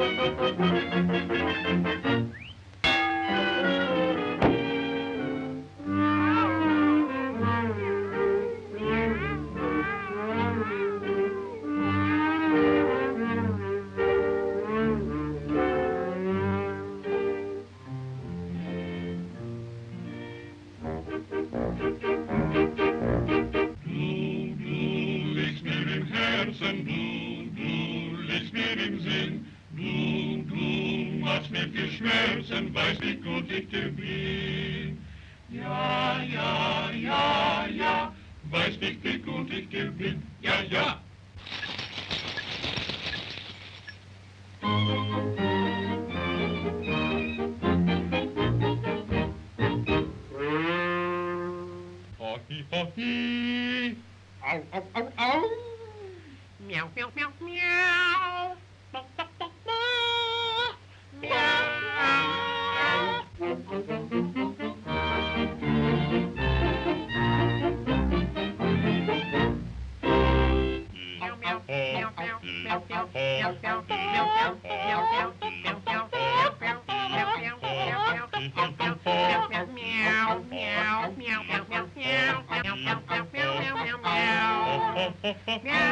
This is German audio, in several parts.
Música hat's mit geschmolzen, weiß wie gut ich dir bin. Ja, ja, ja, ja, weiß nicht, wie gut ich dir bin. Ja, ja. Ho, hi. Au, au, au. Meow.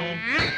now.